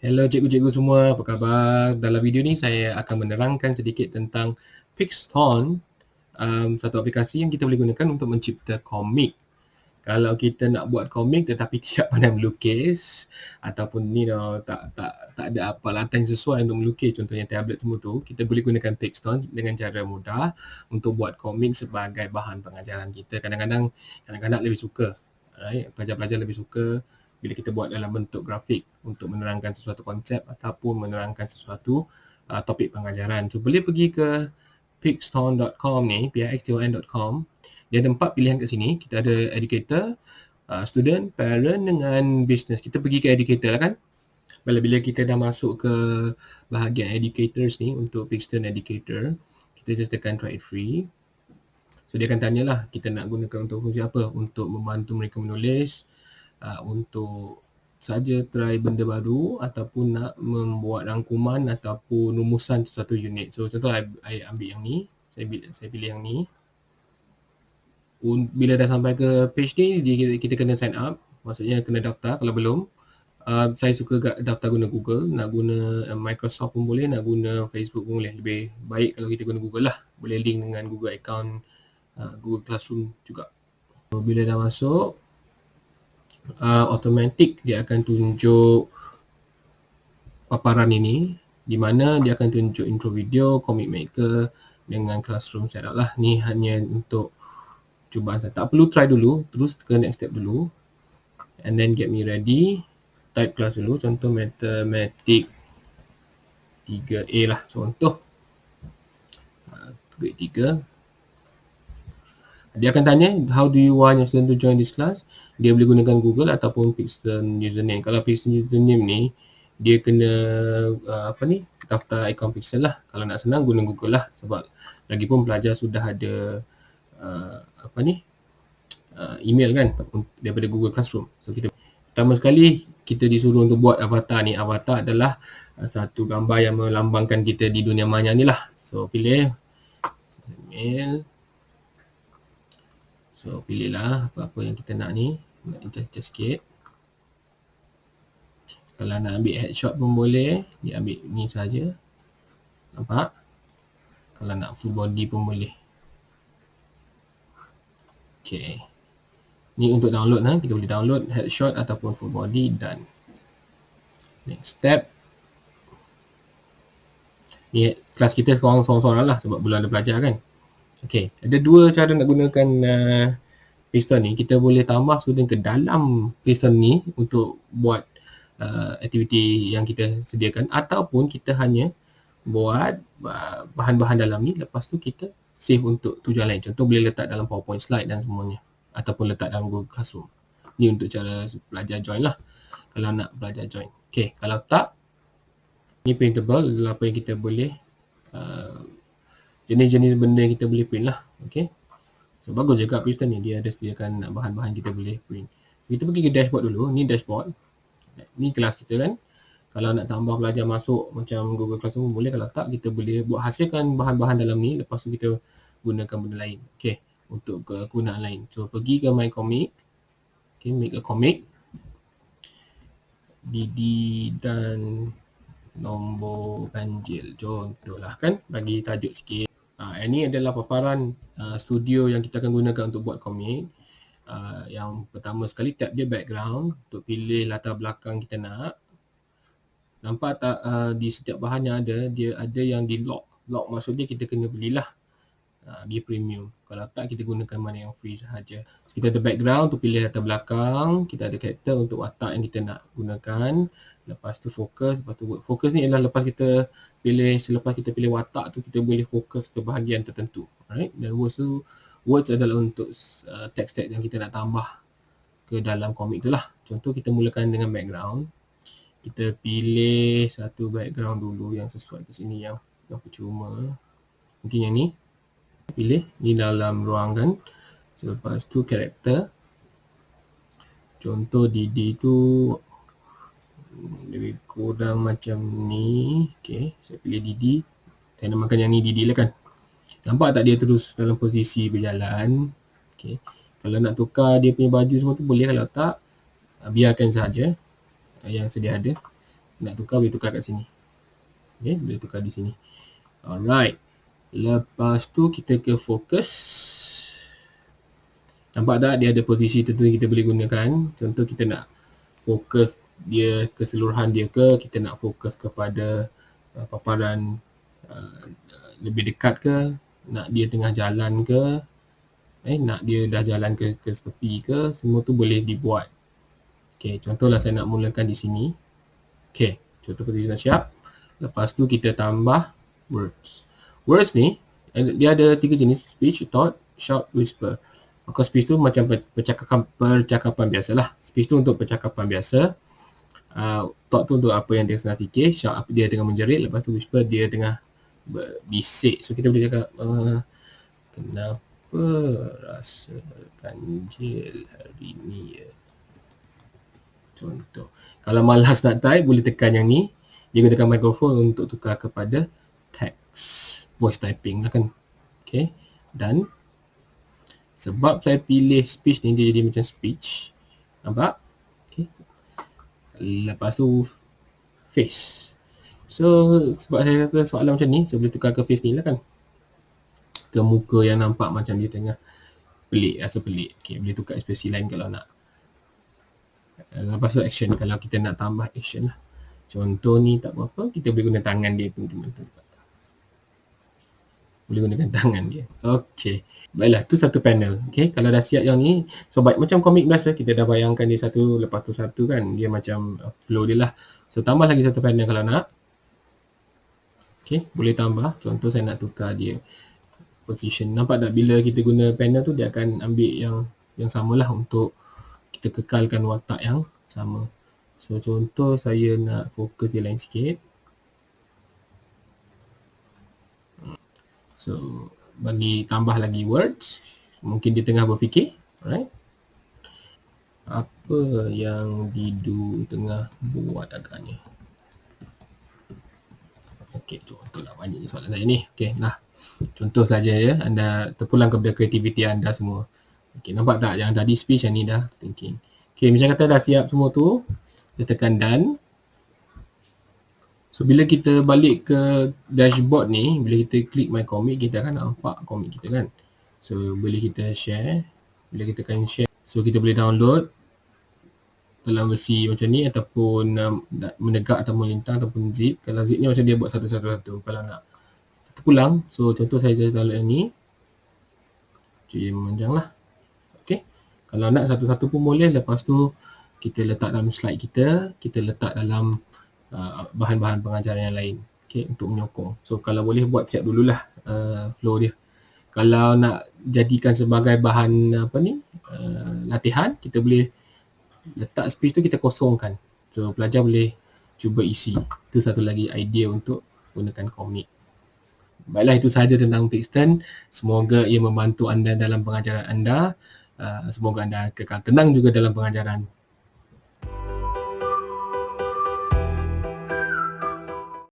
Hello cikgu-cikgu semua, apa khabar? Dalam video ni saya akan menerangkan sedikit tentang Pixton, um, satu aplikasi yang kita boleh gunakan untuk mencipta komik. Kalau kita nak buat komik tetapi tidak pandai melukis ataupun ni no, tak tak tak ada apa latan sesuai untuk melukis contohnya tablet semua tu, kita boleh gunakan Pixton dengan cara mudah untuk buat komik sebagai bahan pengajaran kita. Kadang-kadang kadang-kadang lebih suka, right? pelajar-pelajar lebih suka bila kita buat dalam bentuk grafik untuk menerangkan sesuatu konsep ataupun menerangkan sesuatu uh, topik pengajaran. So boleh pergi ke pixton.com ni, pixton.com. Dia ada empat pilihan kat sini. Kita ada educator, uh, student, parent dengan business. Kita pergi ke educator lah kan. Bila bila kita dah masuk ke bahagian educators ni untuk Pixton Educator, kita just tekan try it free. So dia akan tanyalah kita nak gunakan untuk fungsi apa? Untuk membantu mereka menulis, uh, untuk saja try benda baru ataupun nak membuat rangkuman ataupun rumusan satu unit. So contoh saya ambil yang ni, saya pilih, saya pilih yang ni. Bila dah sampai ke page ni, kita, kita kena sign up. Maksudnya kena daftar kalau belum. Uh, saya suka daftar guna Google, nak guna uh, Microsoft pun boleh, nak guna Facebook pun boleh. Lebih baik kalau kita guna Google lah. Boleh link dengan Google account uh, Google Classroom juga. So, bila dah masuk, uh, automatic dia akan tunjuk paparan ini di mana dia akan tunjuk intro video, comic maker dengan classroom setup lah. Ni hanya untuk cubaan saya. Tak perlu try dulu, terus ke next step dulu. And then get me ready. Type class dulu, contoh mathematic 3A lah contoh. Uh, grade 3. Dia akan tanya, how do you want your student to join this class? Dia boleh gunakan Google ataupun Pixton username. Kalau Pixton username ni dia kena uh, apa ni daftar akaun Pixton lah. Kalau nak senang guna Google lah sebab lagipun pelajar sudah ada uh, apa ni uh, email kan daripada Google Classroom. So kita pertama sekali kita disuruh untuk buat avatar ni. Avatar adalah uh, satu gambar yang melambangkan kita di dunia maya ni lah. So pilih email. So pilihlah apa-apa yang kita nak ni nak adjust sikit. Kalau nak ambil headshot pun boleh. Dia ambil ni saja. Nampak? Kalau nak full body pun boleh. Ok ni untuk download ha? kita boleh download headshot ataupun full body dan next step. Ni kelas kita seorang-seorang lah sebab belum ada pelajar kan. Ok ada dua cara nak gunakan uh, piston ni kita boleh tambah student ke dalam piston ni untuk buat uh, aktiviti yang kita sediakan. Ataupun kita hanya buat uh, bahan-bahan dalam ni lepas tu kita save untuk tujuan lain. Contoh boleh letak dalam powerpoint slide dan semuanya. Ataupun letak dalam google classroom. Ni untuk cara belajar join lah. Kalau nak belajar join. Ok kalau tak ni printable. Apa yang kita boleh uh, jenis-jenis benda yang kita boleh print lah. Ok So bagus juga piston ni dia ada sediakan bahan-bahan kita boleh print. Kita pergi ke dashboard dulu. Ni dashboard. Ni kelas kita kan. Kalau nak tambah pelajar masuk macam Google Classroom boleh. Kalau tak kita boleh buat hasilkan bahan-bahan dalam ni. Lepas tu kita gunakan benda lain. Okay. Untuk kegunaan lain. So pergi ke My Comic. Okay. Make a comic. Didi dan nombor ganjil. Contohlah kan. Bagi tajuk sikit. Uh, ini adalah paparan uh, studio yang kita akan gunakan untuk buat komik. Uh, yang pertama sekali tap dia background untuk pilih latar belakang kita nak. Nampak tak uh, di setiap bahan yang ada, dia ada yang di lock. Lock maksudnya kita kena belilah uh, dia premium. Kalau tak kita gunakan mana yang free sahaja. So, kita ada background untuk pilih latar belakang. Kita ada character untuk watak yang kita nak gunakan. Lepas tu fokus. Lepas tu fokus ni adalah lepas kita pilih selepas kita pilih watak tu kita boleh fokus ke bahagian tertentu. Right dan words tu words adalah untuk uh, teks-teks yang kita nak tambah ke dalam komik tu lah. Contoh kita mulakan dengan background. Kita pilih satu background dulu yang sesuai ke sini yang yang percuma. Mungkin yang ni. Pilih ni dalam ruangan selepas tu karakter contoh Didi tu lebih kurang macam ni okay, saya pilih Didi saya namakan yang ni Didi lah kan nampak tak dia terus dalam posisi berjalan okay. kalau nak tukar dia punya baju semua tu boleh kalau tak ah, biarkan saja yang sedia ada nak tukar boleh tukar kat sini. Okay, boleh tukar di sini. Alright. Lepas tu kita ke fokus. Nampak tak dia ada posisi tertentu kita boleh gunakan. Contoh kita nak fokus dia keseluruhan dia ke, kita nak fokus kepada uh, paparan uh, lebih dekat ke, nak dia tengah jalan ke, eh, nak dia dah jalan ke, ke tepi ke, semua tu boleh dibuat. Okay, contohlah saya nak mulakan di sini. Okay, contoh posisi dah siap. Lepas tu kita tambah words. Words ni, dia ada tiga jenis, speech, thought, shout, whisper. Maka speech tu macam percakapan, percakapan biasa lah. Speech tu untuk percakapan biasa. Uh, thought tu untuk apa yang dia sedang fikir. Shout dia tengah menjerit. Lepas tu whisper dia tengah bisik. So kita boleh cakap, uh, kenapa rasa ganjil hari ni ya? Contoh. Kalau malas nak type, boleh tekan yang ni. Dia gunakan mikrofon untuk tukar kepada text. Voice typing lah kan. Okay. Dan sebab saya pilih speech ni, dia jadi macam speech. Nampak? Okay. Lepas tu face. So sebab saya kata soalan macam ni, saya boleh tukar ke face ni lah kan. Ke muka yang nampak macam dia tengah pelik, rasa pelik. Okay, boleh tukar ekspresi lain kalau nak. Eh, lepas tu action kalau kita nak tambah action lah. Contoh ni tak apa-apa, kita boleh guna tangan dia pun teman-teman. Boleh gunakan tangan dia. Okey. Baiklah, tu satu panel. Okey, kalau dah siap yang ni, so baik macam komik biasa, kita dah bayangkan dia satu lepas tu satu kan. Dia macam uh, flow dia lah. So tambah lagi satu panel kalau nak. Okey, boleh tambah. Contoh saya nak tukar dia position. Nampak tak bila kita guna panel tu dia akan ambil yang yang samalah untuk kita kekalkan watak yang sama. So contoh saya nak fokus dia lain sikit. So bagi tambah lagi words. Mungkin dia tengah berfikir. Alright. Apa yang Didu tengah buat agaknya. Okey, contoh lah banyak soalan saya ni. Okey, nah. Contoh saja ya, anda terpulang kepada kreativiti anda semua. Okay, nampak tak yang tadi speech yang ni dah thinking. Okay, macam kata dah siap semua tu. Kita tekan done. So, bila kita balik ke dashboard ni, bila kita klik my comic, kita akan nampak comic kita kan. So, boleh kita share. Bila kita akan share, so kita boleh download dalam versi macam ni ataupun um, menegak ataupun melintang ataupun zip. Kalau zip ni macam dia buat satu-satu-satu. Kalau nak pulang, so contoh saya download yang ni. Jadi, memanjang lah. Kalau nak satu-satu pun boleh. Lepas tu kita letak dalam slide kita. Kita letak dalam uh, bahan-bahan pengajaran yang lain. Okay, untuk menyokong. So kalau boleh buat siap dululah uh, flow dia. Kalau nak jadikan sebagai bahan apa ni uh, latihan, kita boleh letak space tu kita kosongkan. So pelajar boleh cuba isi. Itu satu lagi idea untuk gunakan komik. Baiklah itu sahaja tentang Pixton. Semoga ia membantu anda dalam pengajaran anda. Uh, semoga anda kekal tenang juga dalam pengajaran